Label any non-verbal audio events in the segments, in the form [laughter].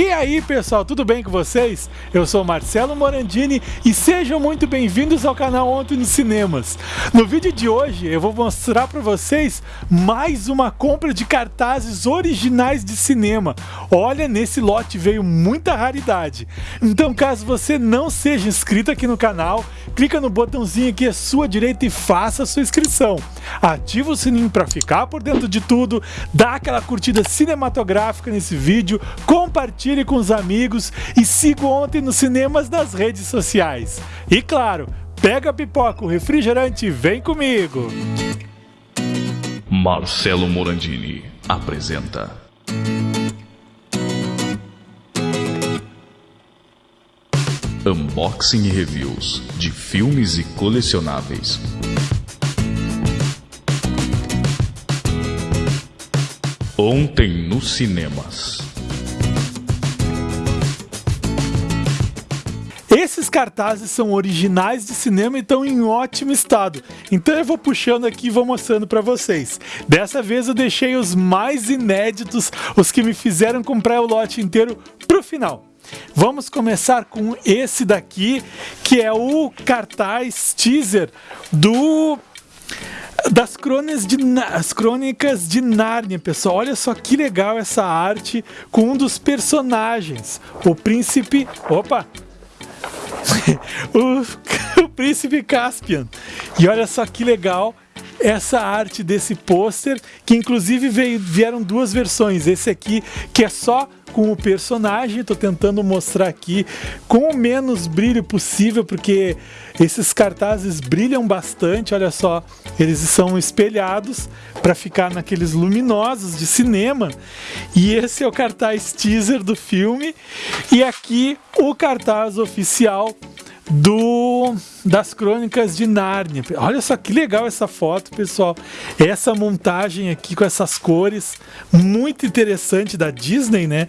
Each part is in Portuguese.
E aí pessoal, tudo bem com vocês? Eu sou Marcelo Morandini e sejam muito bem-vindos ao canal Ontem nos Cinemas. No vídeo de hoje eu vou mostrar para vocês mais uma compra de cartazes originais de cinema. Olha, nesse lote veio muita raridade. Então caso você não seja inscrito aqui no canal, clica no botãozinho aqui à sua direita e faça a sua inscrição. Ativa o sininho para ficar por dentro de tudo, dá aquela curtida cinematográfica nesse vídeo, compartilha compartilhe com os amigos e siga ontem nos cinemas nas redes sociais. E claro, pega a pipoca, o refrigerante e vem comigo! Marcelo Morandini apresenta. Unboxing e reviews de filmes e colecionáveis. Ontem nos cinemas. Esses cartazes são originais de cinema e estão em ótimo estado. Então eu vou puxando aqui e vou mostrando para vocês. Dessa vez eu deixei os mais inéditos, os que me fizeram comprar o lote inteiro pro final. Vamos começar com esse daqui, que é o cartaz teaser do das crônicas de, as crônicas de Nárnia, pessoal. Olha só que legal essa arte com um dos personagens, o príncipe. Opa, [laughs] o, [laughs] o príncipe Caspian. E olha só que legal essa arte desse pôster, que inclusive veio, vieram duas versões. Esse aqui, que é só com o personagem, estou tentando mostrar aqui com o menos brilho possível, porque esses cartazes brilham bastante, olha só, eles são espelhados para ficar naqueles luminosos de cinema. E esse é o cartaz teaser do filme, e aqui o cartaz oficial do das Crônicas de Nárnia. Olha só que legal essa foto, pessoal. Essa montagem aqui com essas cores, muito interessante da Disney, né?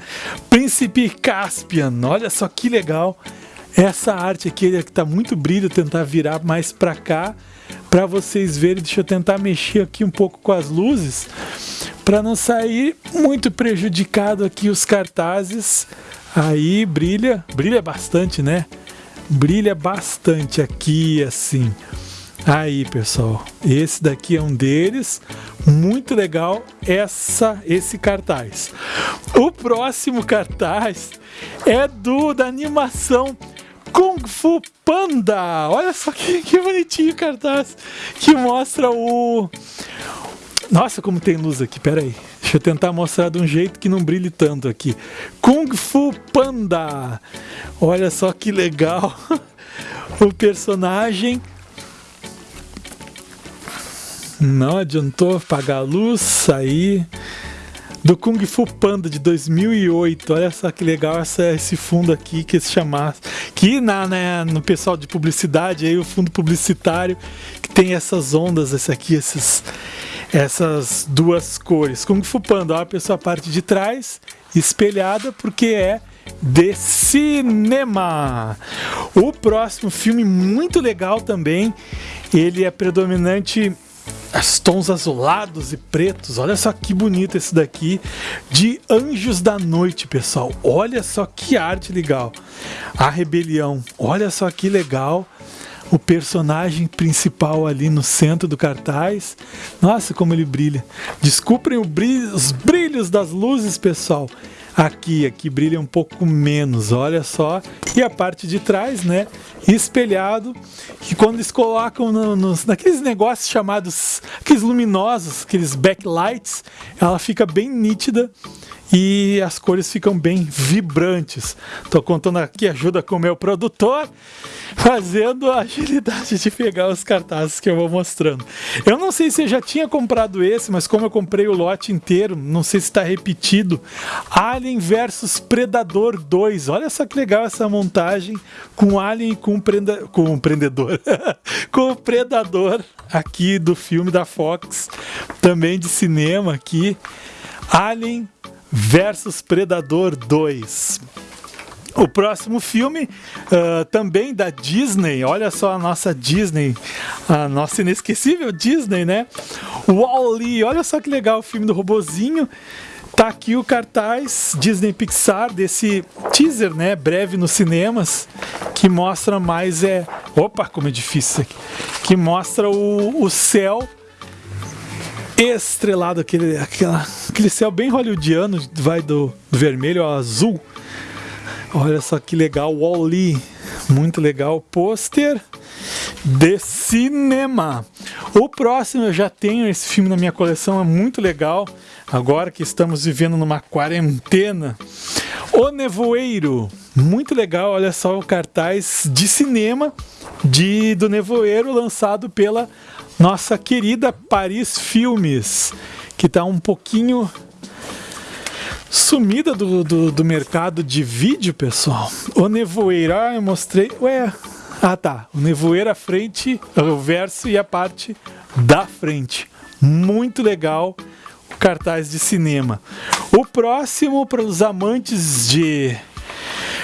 Príncipe Caspian. Olha só que legal. Essa arte aqui que está muito brilho, tentar virar mais para cá para vocês verem. Deixa eu tentar mexer aqui um pouco com as luzes para não sair muito prejudicado aqui os cartazes. Aí brilha, brilha bastante, né? Brilha bastante aqui assim. Aí, pessoal, esse daqui é um deles. Muito legal essa esse cartaz. O próximo cartaz é do da animação Kung Fu Panda. Olha só que, que bonitinho o cartaz que mostra o Nossa, como tem luz aqui. Pera aí. Deixa eu tentar mostrar de um jeito que não brilhe tanto aqui. Kung Fu Panda. Olha só que legal. [laughs] o personagem não adiantou apagar a luz, sair do Kung Fu Panda de 2008. Olha só que legal essa, esse fundo aqui que se chamasse. Que na, né, no pessoal de publicidade, aí o fundo publicitário que tem essas ondas, esse aqui, esses essas duas cores. Kung Fu Panda, a pessoa parte de trás, espelhada, porque é de cinema. O próximo filme muito legal também, ele é predominante as tons azulados e pretos. Olha só que bonito esse daqui de Anjos da Noite, pessoal. Olha só que arte legal. A Rebelião. Olha só que legal o personagem principal ali no centro do cartaz. Nossa, como ele brilha. Desculpem brilho, os brilhos das luzes, pessoal. Aqui, aqui brilha um pouco menos, olha só. E a parte de trás, né? Espelhado, que quando eles colocam no, nos, naqueles negócios chamados, aqueles luminosos, aqueles backlights, ela fica bem nítida e as cores ficam bem vibrantes. Estou contando aqui ajuda com o meu produtor, fazendo a agilidade de pegar os cartazes que eu vou mostrando. Eu não sei se eu já tinha comprado esse, mas como eu comprei o lote inteiro, não sei se está repetido. Alien versus Predador 2. Olha só que legal essa montagem com Alien e com, prenda, com o Prendedor. [laughs] com o Predador aqui do filme da Fox, também de cinema aqui. Alien versus Predador 2. O próximo filme, uh, também da Disney, olha só a nossa Disney, a nossa inesquecível Disney, né? Wall-E, olha só que legal o filme do robozinho. Tá aqui o cartaz Disney Pixar desse teaser, né, breve nos cinemas, que mostra mais é, opa, como é difícil isso aqui, que mostra o, o céu estrelado, aquele, aquela, aquele céu bem hollywoodiano, vai do, vermelho ao azul. Olha só que legal, Wall-E, muito legal, pôster de cinema. O próximo eu já tenho esse filme na minha coleção, é muito legal. Agora que estamos vivendo numa quarentena. O Nevoeiro, muito legal. Olha só o cartaz de cinema de do Nevoeiro lançado pela nossa querida Paris Filmes, que está um pouquinho sumida do, do, do, mercado de vídeo, pessoal. O Nevoeiro, ah, eu mostrei. Ué, ah, tá. O nevoeiro à frente, o verso e a parte da frente. Muito legal cartaz de cinema. O próximo para os amantes de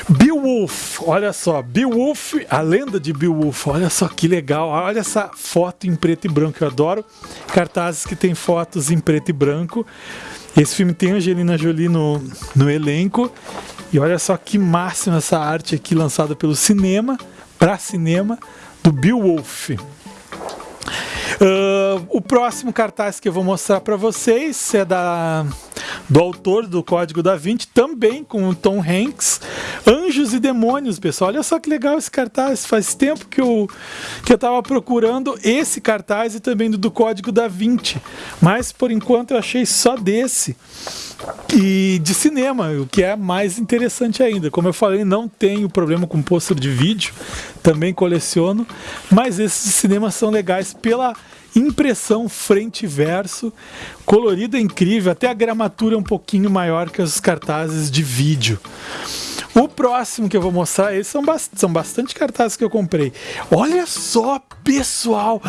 Beowulf, olha só, Beowulf, a lenda de Beowulf, olha só que legal, olha essa foto em preto e branco, eu adoro cartazes que tem fotos em preto e branco. Esse filme tem Angelina Jolie no, no elenco, e olha só que máxima essa arte aqui lançada pelo cinema para cinema do Beowulf. O próximo cartaz que eu vou mostrar para vocês é da do autor do Código da Vinci, também com o Tom Hanks. Anjos e Demônios, pessoal. Olha só que legal esse cartaz. Faz tempo que eu que eu tava procurando esse cartaz e também do, do Código da Vinci. Mas por enquanto eu achei só desse. E de cinema, o que é mais interessante ainda. Como eu falei, não tenho problema com pôster de vídeo, também coleciono, mas esses de cinema são legais pela impressão frente e verso, colorido é incrível, até a gramatura é um pouquinho maior que os cartazes de vídeo. O próximo que eu vou mostrar, esses são, são bastante cartazes que eu comprei. Olha só, pessoal!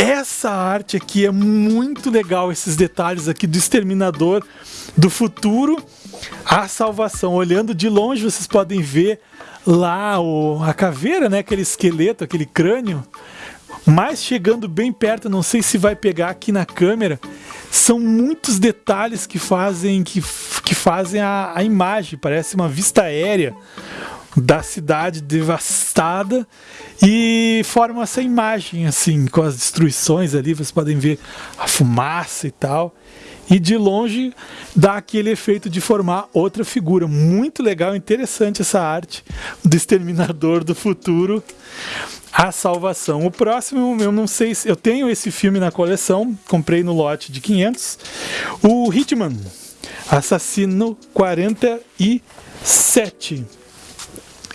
Essa arte aqui é muito legal, esses detalhes aqui do Exterminador do Futuro. A salvação, olhando de longe, vocês podem ver lá o, a caveira, né? Aquele esqueleto, aquele crânio. Mas chegando bem perto, não sei se vai pegar aqui na câmera, são muitos detalhes que fazem que, que fazem a, a imagem, parece uma vista aérea da cidade devastada e formam essa imagem assim com as destruições ali, vocês podem ver a fumaça e tal. E de longe dá aquele efeito de formar outra figura. Muito legal, interessante essa arte do Exterminador do Futuro a Salvação. O próximo, eu não sei se. Eu tenho esse filme na coleção, comprei no lote de 500. O Hitman, Assassino 47.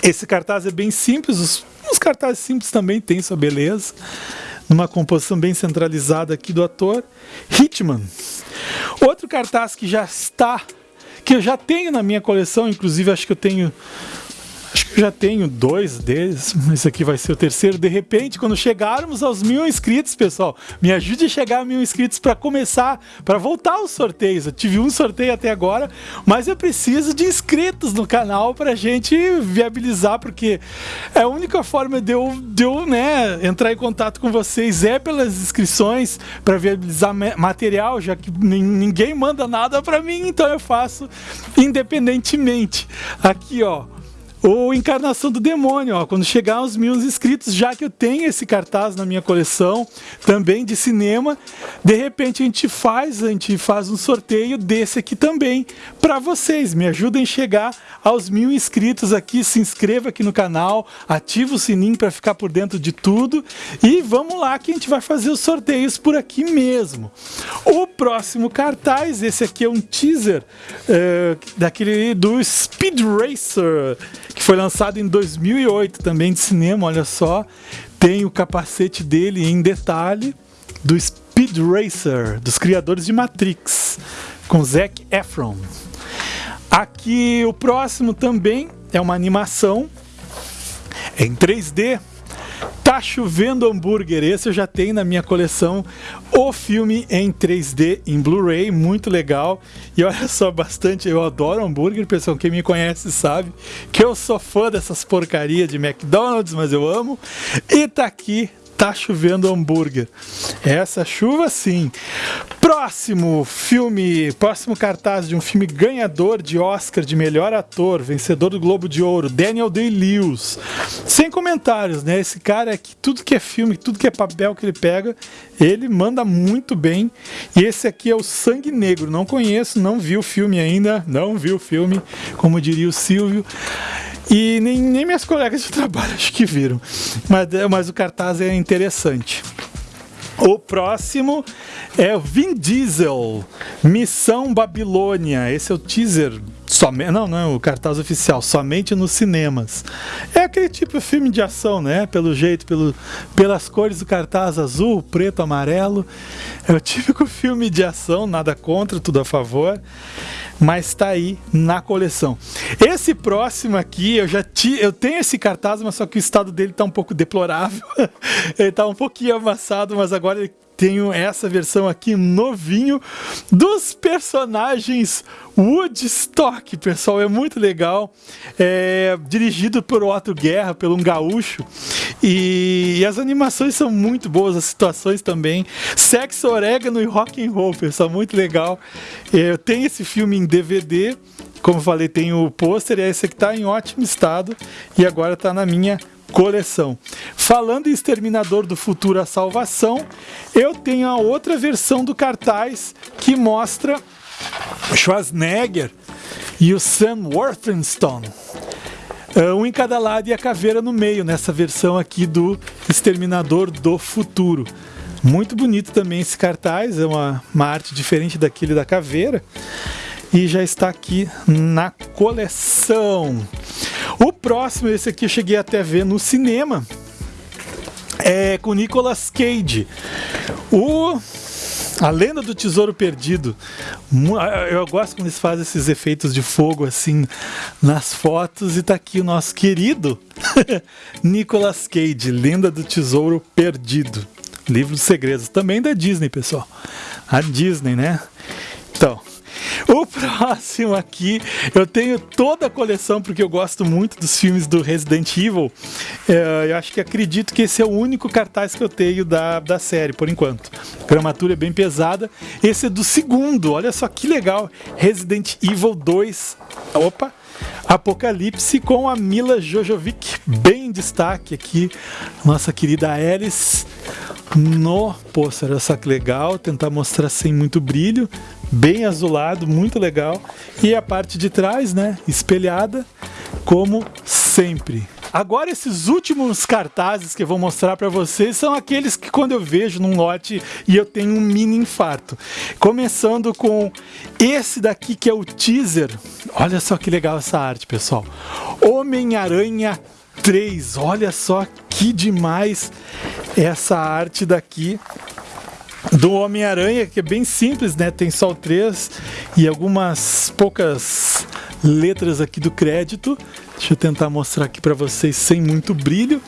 Esse cartaz é bem simples, os, os cartazes simples também têm sua beleza. Numa composição bem centralizada aqui do ator. Hitman. Outro cartaz que já está, que eu já tenho na minha coleção, inclusive acho que eu tenho eu já tenho dois deles, esse aqui vai ser o terceiro. De repente, quando chegarmos aos mil inscritos, pessoal, me ajude a chegar a mil inscritos para começar, para voltar aos sorteios. Eu tive um sorteio até agora, mas eu preciso de inscritos no canal para gente viabilizar, porque é a única forma de eu, de eu né, entrar em contato com vocês é pelas inscrições para viabilizar material, já que ninguém manda nada para mim, então eu faço independentemente. Aqui, ó ou Encarnação do Demônio, ó, quando chegar aos mil inscritos, já que eu tenho esse cartaz na minha coleção, também de cinema, de repente a gente faz, a gente faz um sorteio desse aqui também para vocês. Me ajudem a chegar aos mil inscritos aqui, se inscreva aqui no canal, ativa o sininho para ficar por dentro de tudo e vamos lá que a gente vai fazer os sorteios por aqui mesmo. O próximo cartaz, esse aqui é um teaser uh, daquele do Speed Racer que foi lançado em 2008 também de cinema, olha só. Tem o capacete dele em detalhe do Speed Racer, dos criadores de Matrix, com Zac Efron. Aqui o próximo também é uma animação em 3D Tá chovendo hambúrguer, esse eu já tenho na minha coleção. O filme em 3D, em Blu-ray, muito legal. E olha só, bastante, eu adoro hambúrguer, pessoal. Quem me conhece sabe que eu sou fã dessas porcarias de McDonald's, mas eu amo. E tá aqui tá chovendo hambúrguer. Essa chuva sim. Próximo filme, próximo cartaz de um filme ganhador de Oscar de melhor ator, vencedor do Globo de Ouro, Daniel Day-Lewis. Sem comentários, né? Esse cara é que tudo que é filme, tudo que é papel que ele pega, ele manda muito bem. E esse aqui é o Sangue Negro. Não conheço, não vi o filme ainda, não vi o filme, como diria o Silvio. E nem, nem minhas colegas de [laughs] trabalho acho que viram. Mas, mas o cartaz é interessante. O próximo é Vin Diesel, Missão Babilônia. Esse é o teaser Somente, não, não, é o cartaz oficial, somente nos cinemas. É aquele tipo de filme de ação, né? Pelo jeito, pelo, pelas cores do cartaz azul, preto, amarelo. É o típico filme de ação, nada contra, tudo a favor. Mas está aí na coleção. Esse próximo aqui, eu já ti, eu tenho esse cartaz, mas só que o estado dele está um pouco deplorável. [laughs] ele está um pouquinho amassado, mas agora ele tenho essa versão aqui novinho dos personagens Woodstock, pessoal, é muito legal. É, dirigido por Otto Guerra, pelo um gaúcho. E, e, as animações são muito boas, as situações também. Sexo, orégano e rock and roll, pessoal, muito legal. Eu tenho esse filme em DVD. Como falei, tem o pôster, e esse aqui está em ótimo estado e agora está na minha coleção. Falando em Exterminador do Futuro a Salvação, eu tenho a outra versão do cartaz que mostra Schwarzenegger e o Sam Worthington. Um em cada lado e a caveira no meio, nessa versão aqui do Exterminador do Futuro. Muito bonito também esse cartaz, é uma, uma arte diferente daquele da caveira. E já está aqui na coleção. O próximo, esse aqui eu cheguei até a ver no cinema, é com Nicolas Cage. O a lenda do tesouro perdido. Eu gosto quando eles fazem esses efeitos de fogo assim nas fotos e tá aqui o nosso querido [laughs] Nicolas Cage, Lenda do Tesouro Perdido. Livro dos Segredos, também da Disney, pessoal. A Disney, né? Então, o próximo aqui, eu tenho toda a coleção porque eu gosto muito dos filmes do Resident Evil. É, eu acho que acredito que esse é o único cartaz que eu tenho da, da série, por enquanto. A gramatura é bem pesada. Esse é do segundo, olha só que legal. Resident Evil 2. Opa! Apocalipse com a Mila Jojovic, bem em destaque aqui. Nossa querida Alice no pôster. Só que legal, tentar mostrar sem muito brilho, bem azulado, muito legal. E a parte de trás, né, espelhada, como sempre. Agora esses últimos cartazes que eu vou mostrar para vocês são aqueles que quando eu vejo num lote e eu tenho um mini infarto. Começando com esse daqui que é o teaser. Olha só que legal essa arte, pessoal. Homem-Aranha 3. Olha só que demais essa arte daqui do Homem-Aranha, que é bem simples, né? Tem só o 3 e algumas poucas letras aqui do crédito. Deixa eu tentar mostrar aqui para vocês sem muito brilho.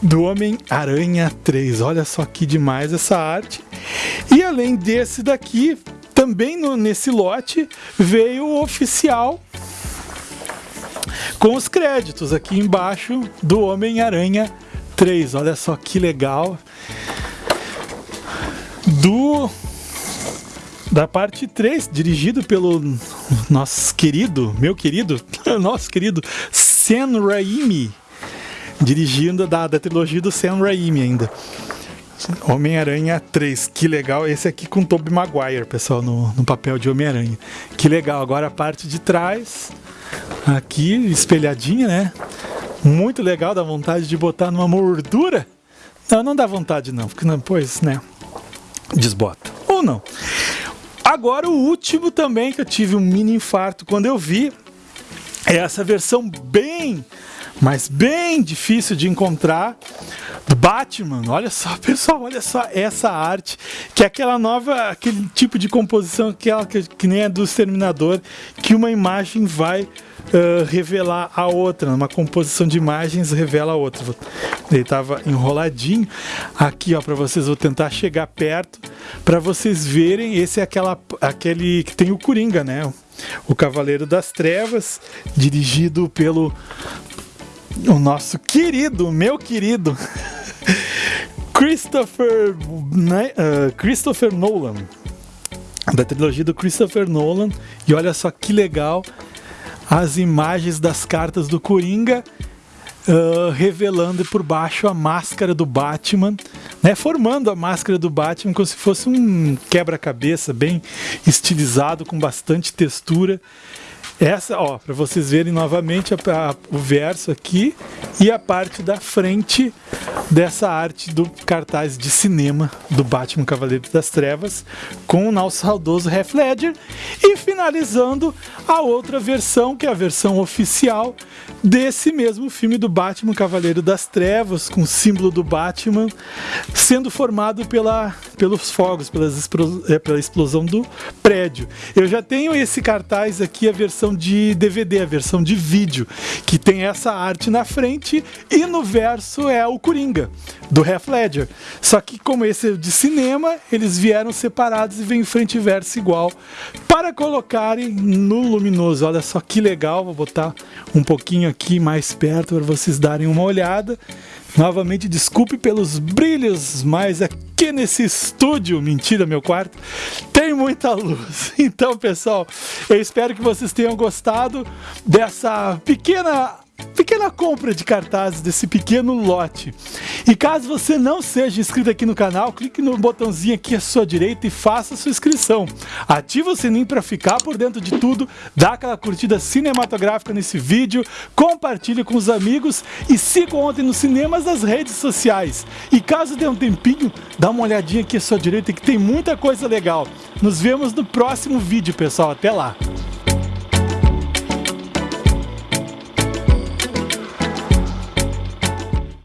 Do Homem-Aranha 3. Olha só que demais essa arte. E além desse daqui, também no, nesse lote veio o oficial com os créditos aqui embaixo do Homem-Aranha 3. Olha só que legal. Do da parte 3, dirigido pelo nosso querido, meu querido, [laughs] nosso querido Sam Raimi, dirigindo da, da trilogia do Sam Raimi ainda. Homem-Aranha 3, que legal. Esse aqui com Tobey Maguire, pessoal, no, no papel de Homem-Aranha. Que legal. Agora a parte de trás, aqui espelhadinha, né? Muito legal, dá vontade de botar numa moldura. Não, não dá vontade não, porque não, pois, né? Desbota. Ou não. Agora o último também que eu tive um mini infarto quando eu vi é essa versão bem, mas bem difícil de encontrar Batman. Olha só, [laughs] pessoal, olha só essa arte, que é aquela nova, aquele tipo de composição que, ela, que, que nem é do Exterminador, que uma imagem vai uh, revelar a outra, uma composição de imagens revela a outra. Ele estava enroladinho. Aqui, ó, para vocês, vou tentar chegar perto para vocês verem. Esse é aquela, aquele que tem o Coringa, né? O Cavaleiro das Trevas, dirigido pelo o nosso querido, meu querido [laughs] Christopher, né, uh, Christopher Nolan, da trilogia do Christopher Nolan. E olha só que legal as imagens das cartas do Coringa. Uh, revelando por baixo a máscara do Batman, né, formando a máscara do Batman como se fosse um quebra-cabeça bem estilizado, com bastante textura. Essa, ó, para vocês verem novamente a, a, o verso aqui e a parte da frente dessa arte do cartaz de cinema do Batman Cavaleiro das Trevas com o nosso saudoso Heath Ledger e finalizando a outra versão, que é a versão oficial desse mesmo filme do Batman Cavaleiro das Trevas com o símbolo do Batman sendo formado pela, pelos fogos, pelas, é, pela explosão do prédio. Eu já tenho esse cartaz aqui, a versão de DVD, a versão de vídeo, que tem essa arte na frente e no verso é o Coringa, do Heath Ledger. Só que como esse é de cinema, eles vieram separados e vem frente e verso igual para colocarem no luminoso. Olha só que legal, vou botar um pouquinho aqui mais perto para vocês darem uma olhada. Novamente, desculpe pelos brilhos, mas aqui nesse estúdio, mentira, meu quarto, tem muita luz. [laughs] Então, pessoal, eu espero que vocês tenham gostado dessa pequena pequena compra de cartazes desse pequeno lote. E caso você não seja inscrito aqui no canal, clique no botãozinho aqui à sua direita e faça sua inscrição. Ative o sininho para ficar por dentro de tudo, dá aquela curtida cinematográfica nesse vídeo, compartilhe com os amigos e siga ontem nos cinemas nas redes sociais. E caso dê um tempinho, dá uma olhadinha aqui à sua direita que tem muita coisa legal. Nos vemos no próximo vídeo, pessoal. Até lá!